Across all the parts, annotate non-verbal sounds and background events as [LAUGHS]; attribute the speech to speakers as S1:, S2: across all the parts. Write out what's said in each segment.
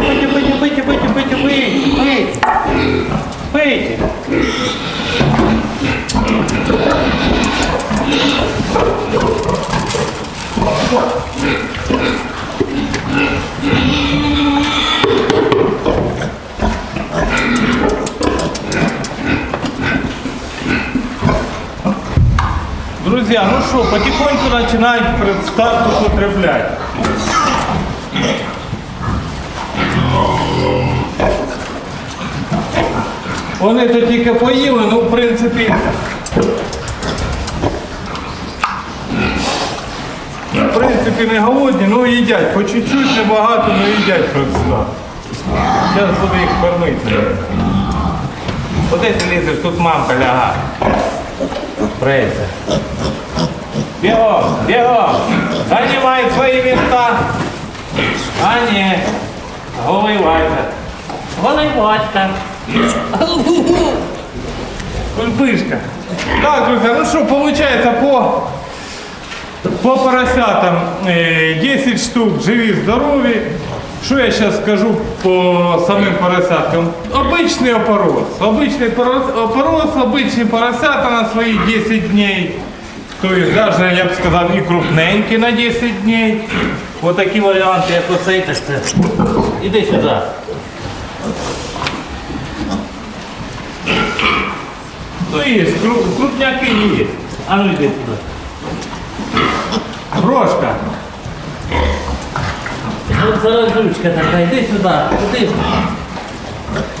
S1: пейте, пейте, пейте, пейте, пейте, пейте, пейте, пейте, пейте. Друзья, ну что, потихоньку начинаем предстарту употреблять. Вони то тільки поїли, ну в принципі. В принципі не голодні, ну їдять. По чуть-чуть небагато, але їдять просто. Зараз буду їх кормити. Куди ти лізеш? Тут мамка лягає. Прейся. Бегом, бегом! Занимай свои места! А не, голый Вася. Голый Васька. Кульбышка. Так, друзья, ну что, получается по, по поросятам э, 10 штук живи, здорові. Що я зараз скажу по самим поросяткам? Обичний опорос. Обичний порос- опорос, обичні поросята на свої 10 днів. Тобто, навіть, я б сказав, і крупненькі на 10 днів. Ось такі варіанти, як оцей, так це. Іди сюди. Ну є, кру- крупняки є. А ну йди сюди. Брошка. От зараз ручка така, йди сюди, куди?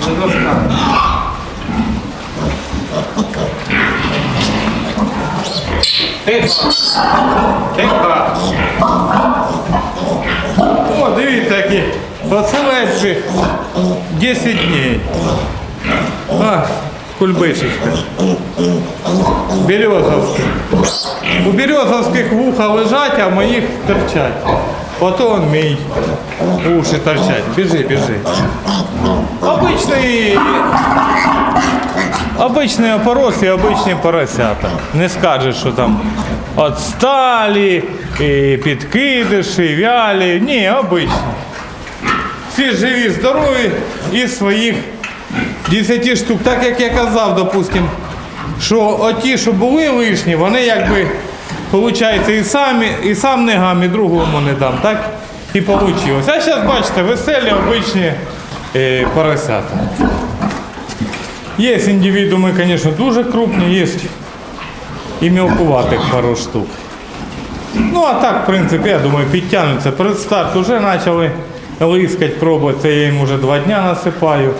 S1: Не достану. Тихо. Тихо. О, дивіться, які поселедші 10 днів. Кульбишечка. Березовські. У березовських вуха лежать, а моїх торчать. Ото он мій уші торчать. Біжи, біжи. Обичний Обичний опорос і обичні поросята. Не скажеш, що там отсталі, і підкидиші, вялі. Ні, обичні. Всі живі, здорові і своїх 10 штук. Так як я казав, допустим, що оті, що були лишні, вони якби, виходить, і самі, і сам не гам, і другому не дам. Так і вийшло. А зараз бачите, веселі обичні е, поросята. Є індивідууми, звісно, дуже крупні, є і мілкуватих пару штук. Ну, а так, в принципі, я думаю, підтягнуться. Перед старт вже почали лискати, пробувати, це я їм вже два дні насипаю.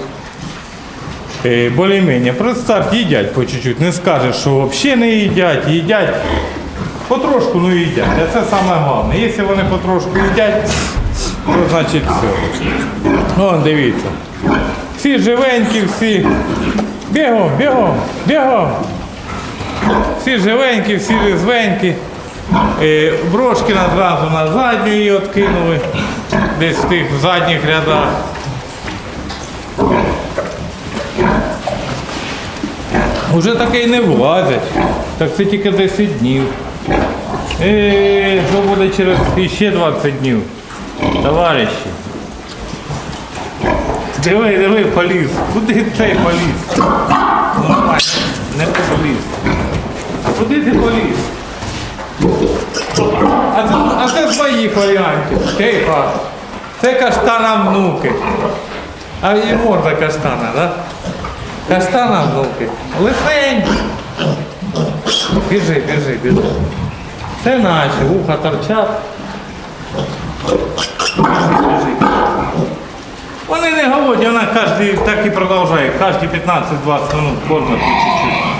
S1: Е, Более-менее. Перед старт їдять по чуть-чуть. Не скажеш, що взагалі не їдять, їдять. Потрошку, ну їдять. А це саме головне. Якщо вони потрошку їдять, то значить все. О, дивіться. Всі живенькі, всі. Бігом, бігом, бігом. Всі живенькі, всі різвенькі. Е, брошки одразу на задню її откинули. Десь в тих задніх рядах. Уже таке й не влазять. Так це тільки 10 днів. Е, що буде через ще 20 днів? Товариші. Диви, диви, поліз. Куди цей поліз? Не поліз. Куди ти поліз? А це, а це з моїх варіантів. Тихо. Це каштана внуки. А і морда каштана, так? Да? Каштана внуки. Лисенькі. Біжи, біжи, біжи. Це наші, вуха торчать. Вони не голодні, вона кожні, так і продовжує, кожні 15-20 минут кормить чуть-чуть.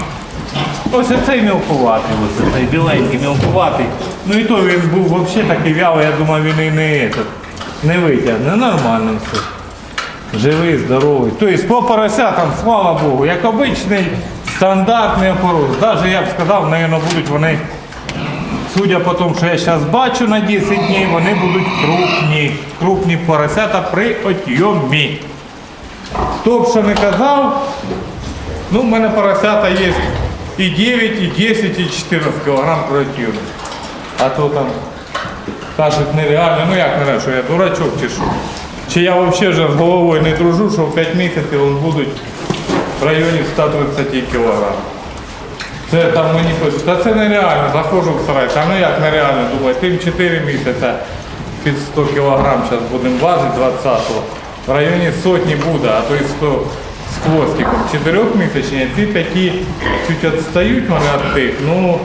S1: Ось цей мілкуватий, ось цей біленький мілкуватий. Ну і то він був взагалі такий вялий, я думав, він і не, не витягне. Нормально все. Живий, здоровий. Тобто по поросятам, слава Богу, як обичний стандартний опорос. Навіть я б сказав, мабуть, будуть вони Судя по тому, що я зараз бачу на 10 днів, вони будуть крупні. Крупні поросята при отйомі. Хто б що не казав, ну в мене поросята є і 9, і 10, і 14 кг при отйомі. А то там кажуть нереально, ну як нереально, що я дурачок чи що. Чи я взагалі вже з головою не дружу, що в 5 місяців вони будуть в районі 130 кг. Це там мені пишуть, та це нереально, заходжу в сарай, та ну як нереально, думаю, тим 4 місяці під 100 кг зараз будемо важити 20-го. В районі сотні буде, а то і 100 з хвостиком. Чотирьохмісячні, ці такі чуть відстають вони від тих, ну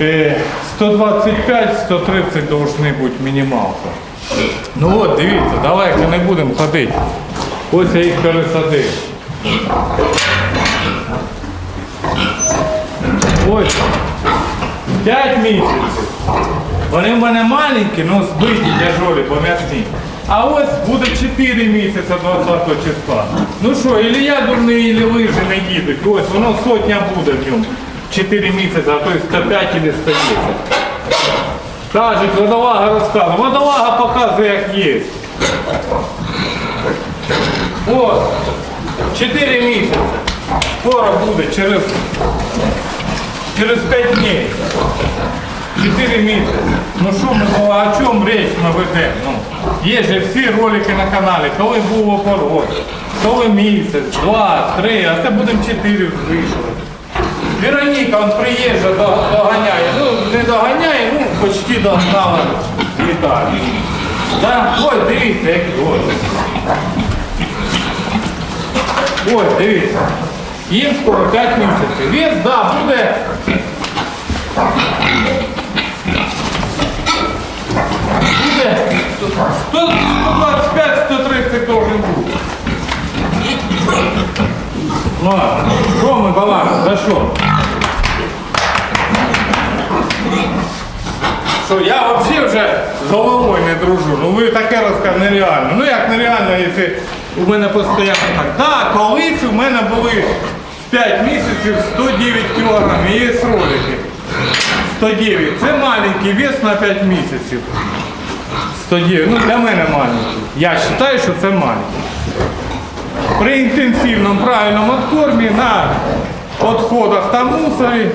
S1: е, 125-130 должны бути мінімалка. Ну от, дивіться, далеко не будемо ходити. Ось я їх пересадив. Ось. 5 місяців. Вони в мене маленькі, але збиті, тяжолі, пом'ясні. А ось буде 4 місяці 20 числа. Ну що, ілі я дурний, ілі ви же не їдуть. Ось воно сотня буде в ньому. 4 місяці, а то й 105 или 110. Кажуть, водолага розказує. Водолага показує, як є. От. 4 місяці. Скоро буде, через, через 5 днів. 4 місяці. Ну що ми, о чому річ ми ведемо? Ну, є же всі ролики на каналі, коли був опорот, коли місяць, два, три, а це будемо 4 вийшли. Вероніка, он приїжджа, доганяє. Ну, не доганяє, ну, почти догнала Віталій. Да? Ось, дивіться, як ось. Ось, дивіться. Їм скоро 5 місяців. Вес, да, буде. Буде 125-130 должен бути. Ладно, що ми балакаємо? За що? Що я взагалі вже з головою не дружу. Ну ви таке розказуєте нереально. Ну як нереально, якщо у мене постійно так. Так, колись у мене були в 5 місяців 109 кг. Є ролики. 109. Це маленький вес на 5 місяців. 109. Ну для мене маленький. Я вважаю, що це маленький. При інтенсивному правильному откормі на відходах та мусорі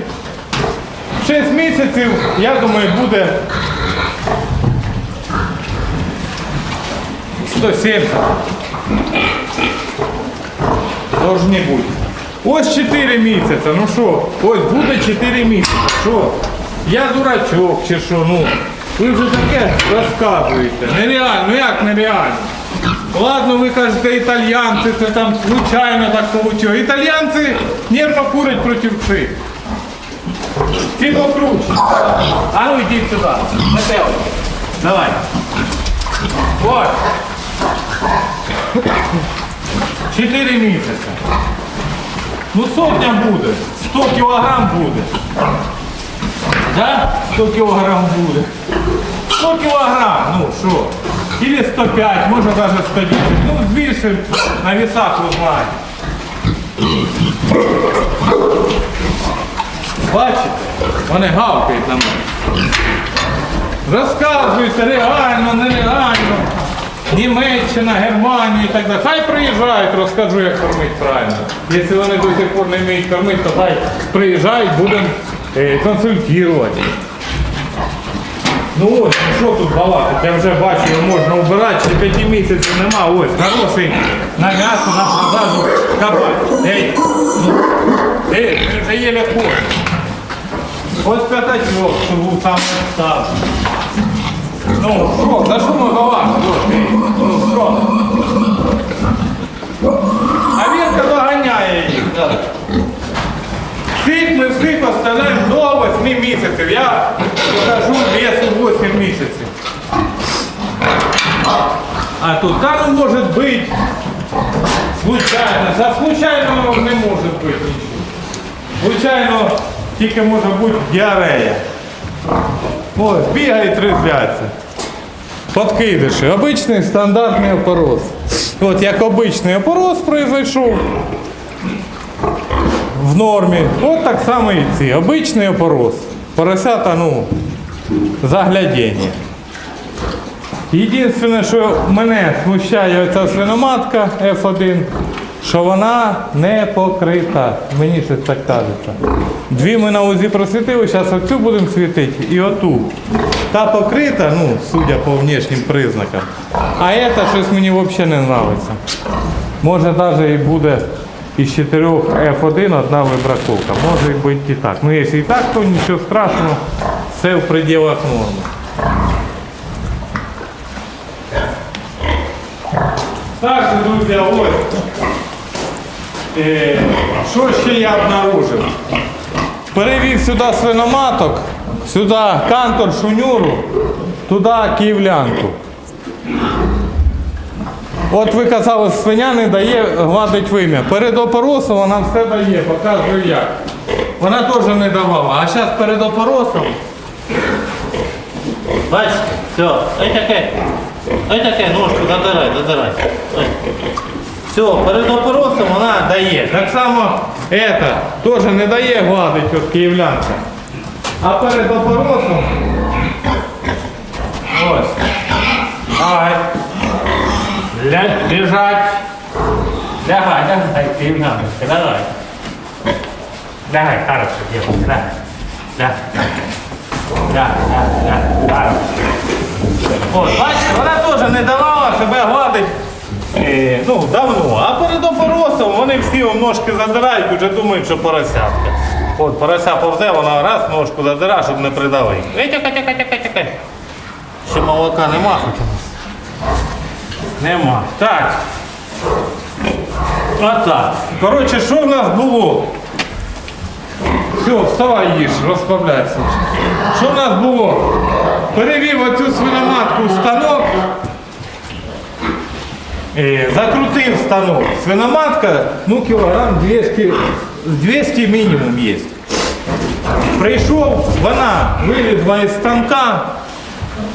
S1: 6 місяців, я думаю, буде 170. Должні бути. Ось 4 місяці. Ну що, ось буде 4 місяці. Що? Я дурачок чи що, ну. Ви вже таке розказуєте. Нереально, ну як нереально? Ладно, ви кажете, італьянці, це там случайно так вийшло. Італьянці нервно курять проти цих. Ці покруче. А ну йдіть сюди. Метео. Давай. Ось. Чотири місяці. Ну сотня буде. 100 кілограм буде. Да? 100 кілограм буде. 100 кілограм, ну що? Или 105, може навіть 110. Ну, збільшимо на весах узнаємо. Бачите? Вони гавкають на мене. Розказуйте реально, нереально. Німеччина, Германія і так далі. Хай приїжджають, розкажу, як кормити правильно. Якщо вони до сих пор не вміють кормити, то хай приїжджають, будемо е, консультувати. Ну ось, ну що тут балакати? Я вже бачу, його можна убирати, ще п'яти місяців нема. Ось, хороший на м'ясо, на продажу кабан. Ей, ну, ей, вже єле ходиш. Ось п'ятачок, що був сам став. Ну, що, за що ми балакаємо? Ось, ей, Ну, що? А Вірка доганяє їх. Всіх ми всіх оставляємо до 8 місяців. Я покажу весу 8 місяців. А тут там може бути случайно. За случайно не може бути нічого. Случайно тільки може бути діарея. Ось, бігають, тризляться. Подкидиші. Обичний стандартний опороз. От як обичний опороз произойшов в нормі. От так само і ці. Обичний опороз. Поросята, ну, заглядіння. Єдине, що мене смущає оця свиноматка F1. Що вона не покрита. Мені щось так кажеться. Дві ми на УЗІ просвітили, зараз оцю будемо світити і оту. Та покрита, ну, судя по внешнім признакам. А ця щось мені взагалі не подобається. Може навіть і буде із чотирьох F1 одна вибраковка. Може бути і так. Ну якщо і так, то нічого страшного, все в пределах норми. Так, друзі, ось. Е, що ще я обнаружив? Перевів сюди свиноматок, сюди кантор шунюру, туди київлянку. От ви казали, свиня не дає гладить вим'я. Перед опоросом вона все дає, показую як. Вона теж не давала. А зараз перед опоросом.
S2: Бачите, все, ой таке, ой таке, ножку задирай, задирай. Ой.
S1: Все, перед опоросом вона дає. Так само ета теж не дає гладить от київлянка. А перед опоросом. Ось. Ай.
S2: Ля- Лежать. Лягай, лягай, київляночка, давай. Лягай, хорошо, девушка, лягай. Лягай, лягай, лягай, лягай.
S1: Бачите, вона теж не давала себе гладить. Е, ну, давно. А перед опоросом вони всі ножки задирають, вже думають, що поросятка. От, порося повзе, вона раз ножку задира, щоб не придавити. Ей, тяка, тяка, тяка, тяка. Ще молока нема хоч у нас. Нема. Так. Отак. Коротше, що в нас було? Все, вставай їж, розслабляйся. Що в нас було? Перевів оцю свиноматку в станок. Е, закрутив станок. Свиноматка, ну кілограм 200, 200 мінімум є. Прийшов, вона вилізла із станка,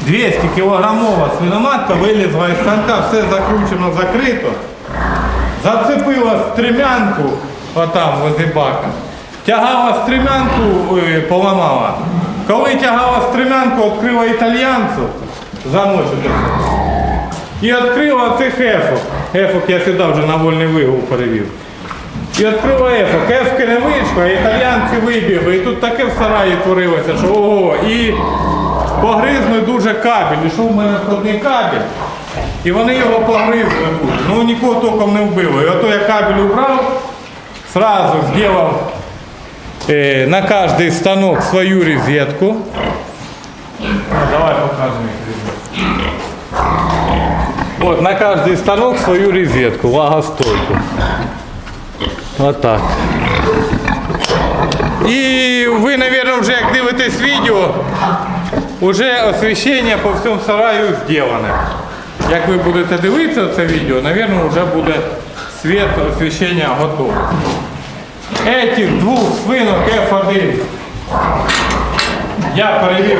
S1: 200 кілограмова свиноматка вилізла із станка, все закручено, закрито. Зацепила стрімянку, отам возле бака. Тягала стрімянку, ой, поламала. Коли тягала стрімянку, відкрила італьянцю, замочу і відкрила цих ефок. Ефок я сюди вже на вольний вигул перевів. І відкрила ефок. Ефки не вийшло, а італіянці вибігли. І тут таке в сараї творилося, що ого. І погризли дуже кабель. Ішов в мене входний кабель. І вони його погризли. Ну нікого током не вбило. І ото я кабель убрав, сразу зробив е, на кожний станок свою розетку. Давай покажемо їх. Вот на каждый станок свою розетку, влагостойку. Вот так. І ви, мабуть, вже як дивитесь відео, вже освіщення по всьому сараю зроблене. Як ви будете дивитися це відео, мабуть, вже буде світ освіщення готовий. Этих двох свинок F1 я перевів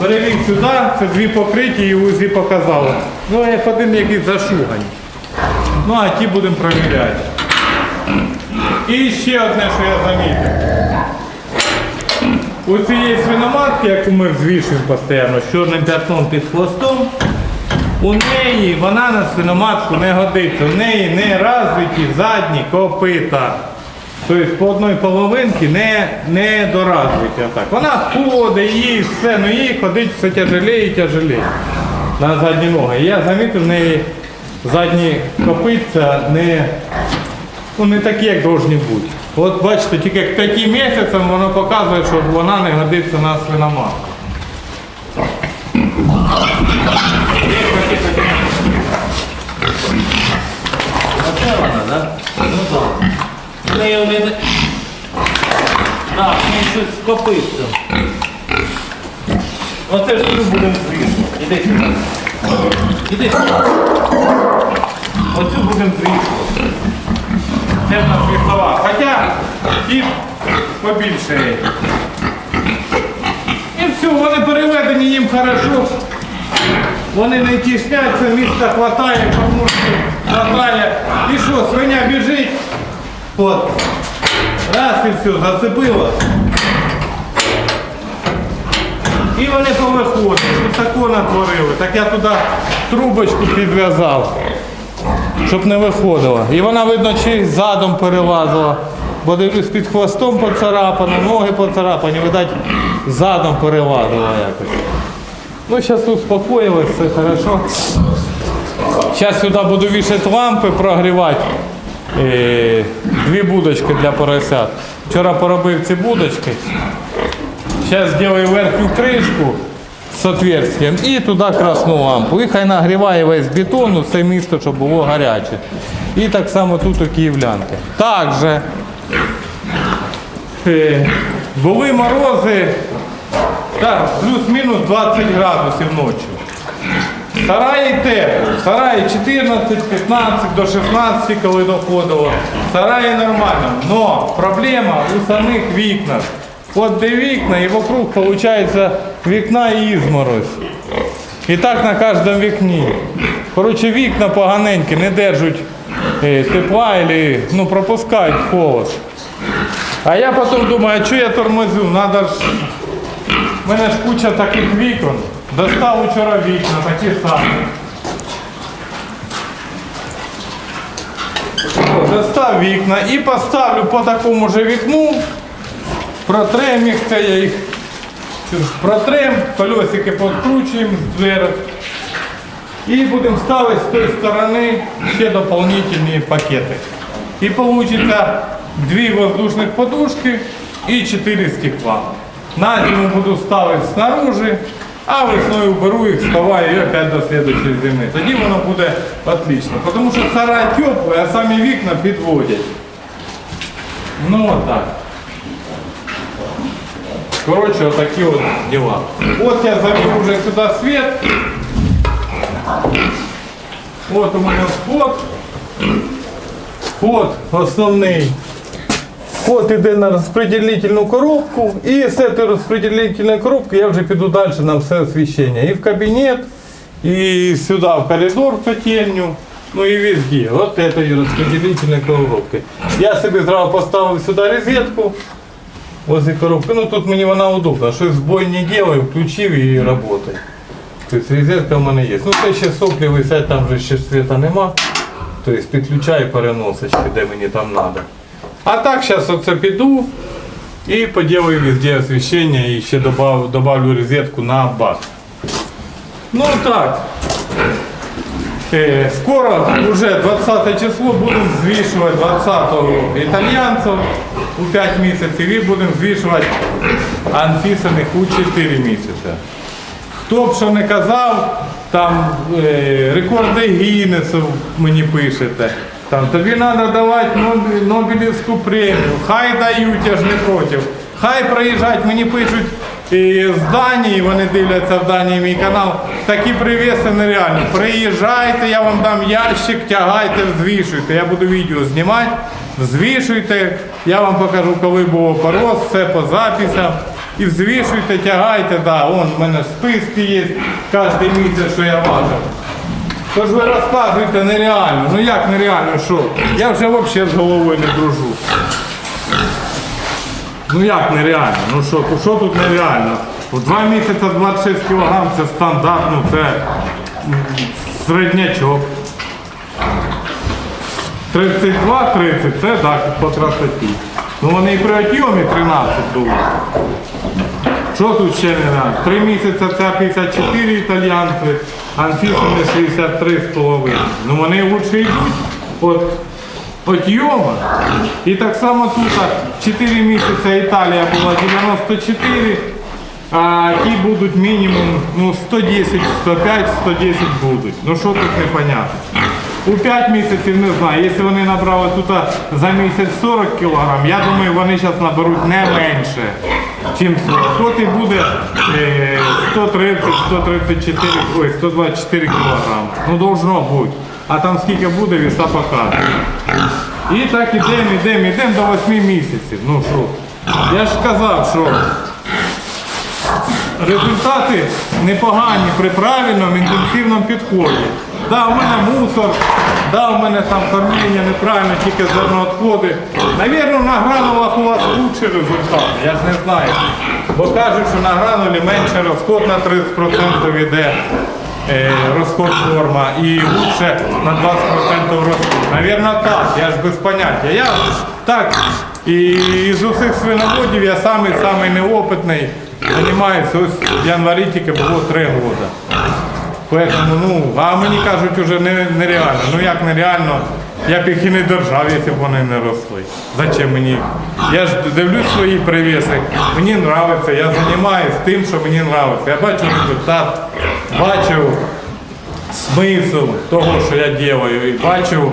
S1: Перевів сюди, це дві покриті і УЗІ показало. Ну, F1 якийсь зашугані. Ну, а ті будемо перевіряти. І ще одне, що я замітив. У цієї свиноматки, яку ми взвішуємо постійно, з чорним п'ятном під хвостом, у неї вона на свиноматку не годиться. У неї не розвиті задні копита. Тобто по одній половинці не, не доразвиті. Отак. Вона ходить, їй все, ну їй ходить все тяжелее і тяжелее на задні ноги. Я замітив, в неї задні копитця не, ну, не такі, як повинні бути. От бачите, тільки к 5 місяцям воно показує, що вона не годиться на свиноматку.
S2: Оце вона, да? Ну так. Вони... не- Так, в неї щось скопиться.
S1: Оце ж тут будемо звішувати.
S2: Іди сюди. Іди сюди.
S1: Оцю будемо звішувати. Це в нас вісова. Хоча і побільше. І все, вони переведені їм хорошо. Вони не тісняться, місця хватає, що хватає. І що, свиня біжить. От. Раз і все, зацепило. І вони повиходять. тако натворили. Так я туди трубочку підв'язав, щоб не виходило. І вона, видно, чи задом перелазила. Бо дивлюсь під хвостом поцарапано, ноги поцарапані, видать, задом перелазила якось. Ну, зараз успокоїлась, все хорошо. Зараз сюди буду вішати лампи, прогрівати. Е, Дві будочки для поросят. Вчора поробив ці будочки. Зараз зроблю верхню кришку з отверстием і туди красну лампу. І хай нагріває весь бетон, все місто, щоб було гаряче. І так само тут у київлянки. Також е, були морози, плюс-мінус 20 градусів ночі. Сараї тепло, сараї 14, 15 до 16, коли доходило. Сараї нормально. Но проблема у самих вікнах. От де вікна і вокруг виходить вікна і ізморозь. І так на кожному вікні. Коротше, вікна поганенькі, не держать е, тепла або ну, пропускають холод. А я потім думаю, а що я тормозю? Надо ж у мене ж куча таких вікон. Достав вчора вікна, такі самі. Достав вікна і поставлю по такому же вікну. Протрем їх, це я їх протрем, колесики підкручуємо з дверок. І будемо ставити з тої сторони ще дополнительні пакети. І вийде дві воздушних подушки і чотири стекла. На зиму буду ставити снаружи, а весною беру їх, сховаю і опять до слідчої зими. Тоді воно буде отлично. Тому що сарай теплий, а самі вікна підводять. Ну отак. Коротше, отакі от діла. От я завів вже сюди світ. От у мене вход. Вход основний. Вход іде на розпределительну коробку. І з цієї розпределительної коробки я вже піду далі на все освіщення. І в кабінет, і сюди в коридор в котельню. Ну і везде. От этой розпределительної коробки. Я собі зразу поставив сюди розетку. Возле коробки. Ну тут мені вона удобна. Щось збой не делаю, включив і працює. Тобто розетка в мене є. Ну це ще соплі висять, там вже ще світа нема. Тобто підключаю переносочки, де мені там треба. А так зараз оце піду і поділаю везде освіщення і ще добав, добавлю розетку на бак. Ну так. Е, Скоро, уже 20 число, будемо звішувати 20-го італьянців у 5 місяців і будемо звішувати анфісаних у 4 місяці. Хто б що не казав, там е, рекорди Гіннесу мені пишете. Там, тобі треба давати Нобелівську премію. Хай дають, я ж не проти. Хай приїжджають, мені пишуть з Данії, вони дивляться в Данії мій канал. Такі привіси нереальні. Приїжджайте, я вам дам ящик, тягайте, взвішуйте. Я буду відео знімати, взвішуйте. Я вам покажу, коли був опороз, все по записам. І взвішуйте, тягайте, да, вон в мене списки є кожен місяць, що я важив. Тож ви розказуєте нереально. Ну як нереально, що? Я вже взагалі з головою не дружу. Ну як нереально? Ну що, що тут нереально? В два місяці 26 кг це стандарт, ну це середнячок. 32-30 це так, по красоті. Ну вони і при отйомі 13 були. Що тут ще не треба? Три місяці це 54 італіянці, Анфісини 63,5. Ну вони лучше йдуть от, от йома. І так само тут 4 місяці Італія була 94, а ті будуть мінімум ну, 110, 105, 110 будуть. Ну що тут непонятно. У 5 місяців не знаю. Якщо вони набрали тут за місяць 40 кг, я думаю, вони зараз наберуть не менше, чим 40. От і буде е, 130-134, ой, 124 кг. Ну должно бути. А там скільки буде, віса показує. І так ідемо, ідемо, ідемо до 8 місяців. Ну що? Я ж казав, що результати непогані при правильному інтенсивному підході. Да, у мене мусор, да, у мене там кормлення неправильно, тільки зерноотходи. Навірно, на гранулах у вас лучший результат, я ж не знаю. Бо кажуть, що на гранулі менше розход на 30% йде е, розход форма і лучше на 20% розход. Навірно так, я ж без поняття. Я так, і з усіх свиноводів я самий самий неопитний. Займаюся ось в январі тільки було 3 роки. Поэтому, ну, а мені кажуть, не, нереально. Ну як нереально, я б їх і не держав, якщо б вони не росли. Зачем мені? Я ж дивлюсь свої привіси, мені подобається, я займаюся тим, що мені подобається. Я бачу результат, бачу смисл того, що я роблю, і бачу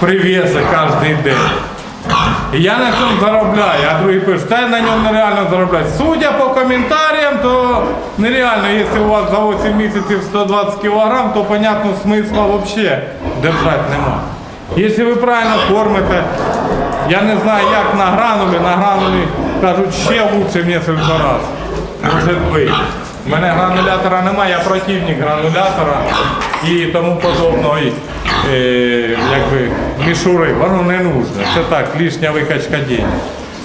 S1: привіси кожен день. Я на цьому заробляю, а пишуть, та я на ньому нереально заробляти. Судя по коментарям, то нереально, якщо у вас за 8 місяців 120 кг, то понятно смисла взагалі держати нема. Якщо ви правильно кормите, я не знаю як на гранулі, на гранулі кажуть ще лучше в несколько разів. Може бути. У мене гранулятора немає, я противник гранулятора і тому подобного. Е, якби мішури, воно не нужно. Це так, лишня викачка денег.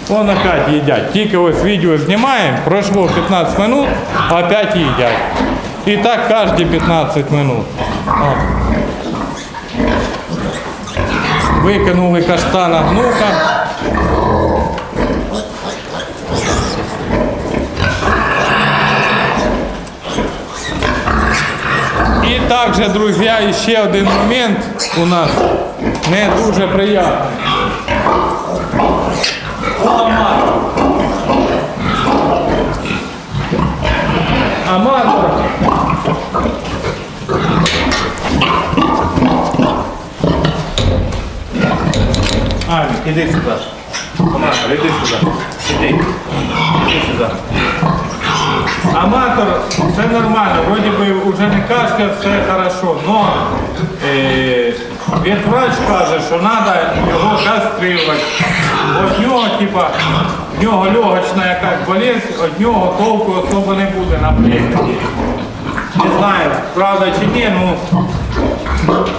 S1: Вон опять їдять. Тільки ось відео знімаємо, пройшло 15 хвилин, опять їдять. І так кожні 15 хвилин. Викинули каштана гнука. І також, друзі, ще один момент у нас не дуже приємний. Аматор. Аматор. Алі, іди сюди. Аматор, іди сюди. Іди. Іди сюди. Аматор, все нормально, вроде бы уже не кашля, все хорошо, но е, ветврач каже, що треба його каструвати. От нього, типа, в нього легочна якась болезнь, від нього толку особо не буде на племені. Не знаю, правда чи ні, ну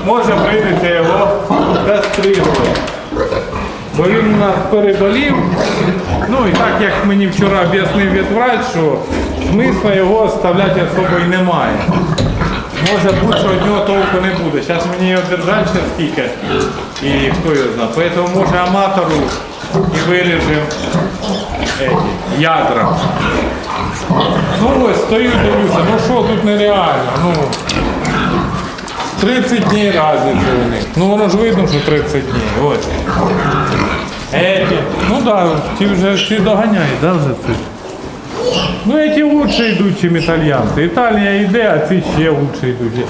S1: може прийдеться його каструвати. Бо він у нас переболів. Ну і так як мені вчора об'яснив ветврач, що смисла його оставляти особо і немає. Може бути, що від нього толку не буде. Зараз мені його держать ще скільки. І хто його знає. Тому може аматору і виріжемо ядра. Ну ось стою дивлюся, ну що тут нереально. Ну, 30 днів разниця у них. Ну воно ж видно, що 30 днів. Ось. Эти, ну да, ті вже всі доганяють, да, вже ці. Ну эти лучше йдуть, ніж італьянці. Італія йде, а ці ще лучше йдуть.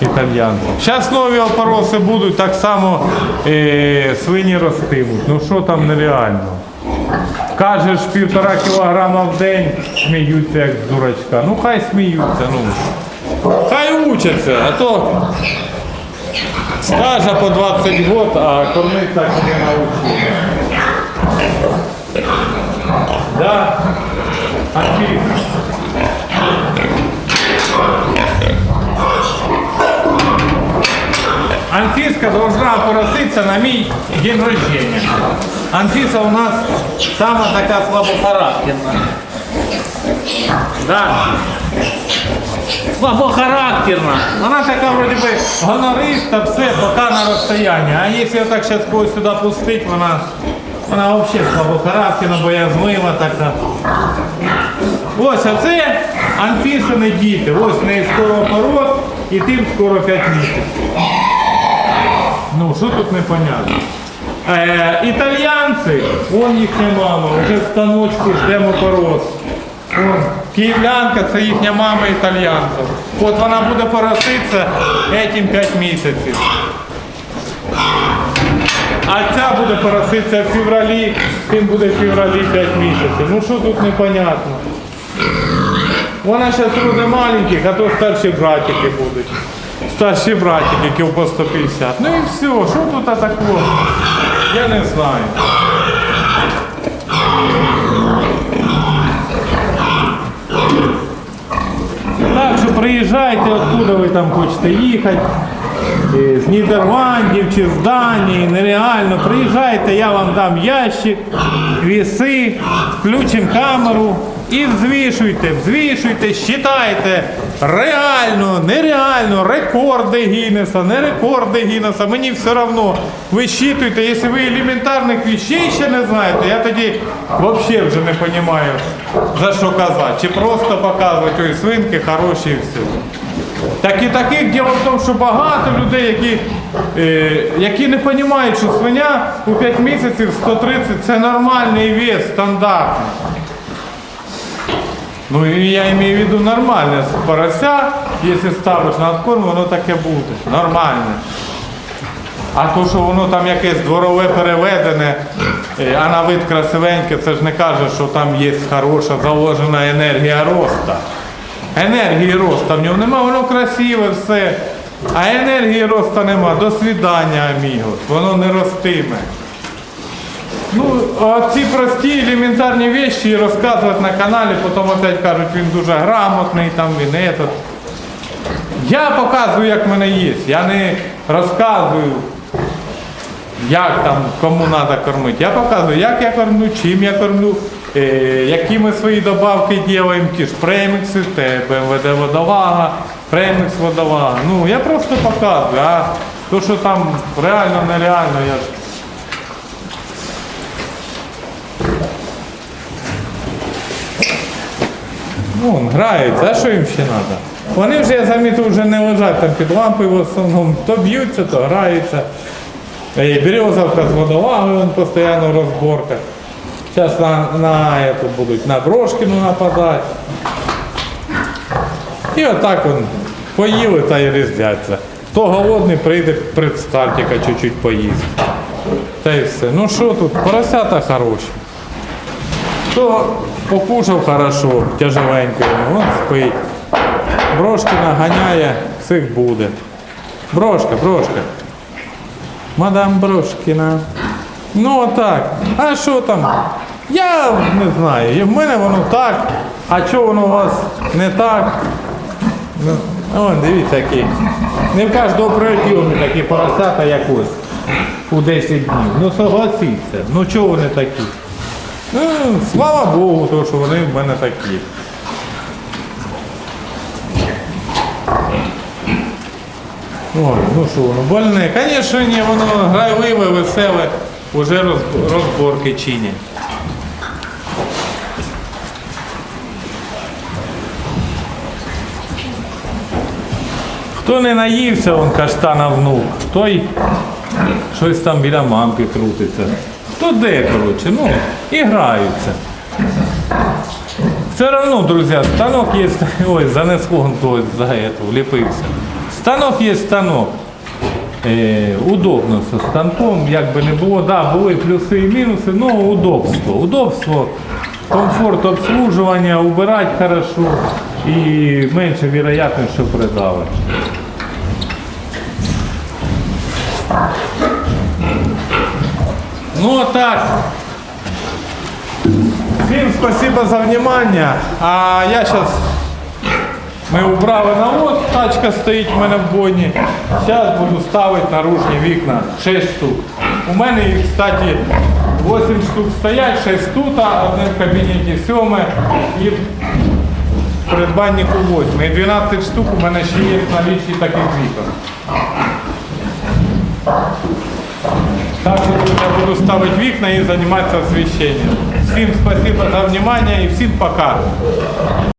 S1: Італьянці. Зараз нові опороси будуть, так само е, свині ростимуть. Ну що там нереально. Кажеш півтора кілограма в день, сміються як з дурачка. Ну хай сміються, ну. Хай учаться, а то стажа по 20 год, а кормить так не научили. Да? Отлично. Анфиска должна пороситься на мій день рождения. Анфиса у нас сама така слабохарактерна. Да. Слабохарактерна. Вона така вроді би гонориста, все, поки на розстоянні. А якщо так зараз когось сюди пустить, вона, вона взагалі слабохарактерна, боязлива така. Ось а це Анфісини діти. Ось неї скоро порос і тим скоро 5 місяців. Ну, що тут непонятно? Е, італьянці, вон їхня мама, вже в станочку ждемо порос. Київлянка це їхня мама італьянка. От вона буде пороситися этим 5 місяців. А ця буде пороситися в февралі, тим буде в февралі 5 місяців. Ну що тут непонятно? Вона зараз роде маленьких, а то старші братики будуть. Старші братики, кіл по 150. Ну і все, що тут такого? Я не знаю. Так що приїжджайте, откуда ви там хочете їхати. е, з Нідерландів чи з Данії, нереально. Приїжджайте, я вам дам ящик, віси, включимо камеру і взвішуйте, взвішуйте, считайте. Реально, нереально, рекорди Гіннеса, не рекорди Гіннеса, мені все одно. Ви щитуйте, якщо ви елементарних вещей ще не знаєте, я тоді взагалі вже не розумію, за що казати. Чи просто показувати, ой, свинки хороші і все. Так і таких діло в тому, що багато людей, які, е, які не розуміють, що свиня у 5 місяців 130 це нормальний вес, стандартний. Ну я маю в виду нормальне порося, якщо ставиш на откорм, воно таке буде. Нормальне. А то, що воно там якесь дворове переведене, е, а на вид красивеньке, це ж не каже, що там є хороша заложена енергія росту. Енергії росту в ньому нема, воно красиве все. А енергії росту нема. До свідання, амігос. Воно не ростиме. Ну, а ці прості елементарні речі розказувати на каналі, потім опять кажуть, він дуже грамотний, там він этот. Я показую, як в мене є. Я не розказую, як там, кому треба кормити. Я показую, як я кормлю, чим я кормлю, е, які ми свої добавки робимо, ті ж премікси, БМВД водолага, премікс водолага. Ну, я просто показую, а то, що там реально, нереально, я ж Ну, он граються, а що їм ще треба? Вони вже, я замітив, вже не лежать там під лампою в основному. То б'ються, то граються. І березовка з водолагою постійно в розборках. Зараз на, на, эту будуть на Брошкіну нападати. І отак он поїли та й різдяться. Хто голодний, прийде предстартіка чуть-чуть поїсть. Та й все. Ну що тут, поросята хороші. Хто покушав хорошо, тяжеленько, він спить. Брошкина ганяє, всіх буде. Брошка, брошка. Мадам Брошкіна. Ну отак. А що там? Я не знаю. В мене воно так. А чого воно у вас не так? Ну, Вон, дивіться, які. Не в кожного прийомі такі поросята, як ось. У 10 днів. Ну согласіться. Ну чого вони такі? Слава Богу, то, що вони в мене такі. Ой, ну що воно, больне. Звісно, ні, воно грайливе, веселе, уже розборки чинять. Хто не наївся, он каштана внук, той щось там біля мамки крутиться. Хто де, коротше, ну, і граються. Все одно, друзі, станок є. [LAUGHS] Ой, занесло хтось за это, вліпився. Станок є станок. Е, удобно зі станком, як би не було, да, були плюси і мінуси, але удобство. Удобство, комфорт обслуживання, убирати хорошо і менше вероятність, що придали. Ну так. Всем спасибо за внимание. А я сейчас... Ми убрали навоз, тачка стоїть в мене в бойні. Зараз буду ставити наружні вікна 6 штук. У мене їх, кстати, 8 штук стоять, 6 тут, одне в кабінеті 7 і в придбаннику 8. І 12 штук у мене ще є в налічі таких вікон. Я буду ставить вікна і займатися освещением. Всім спасибо за внимание і всім пока.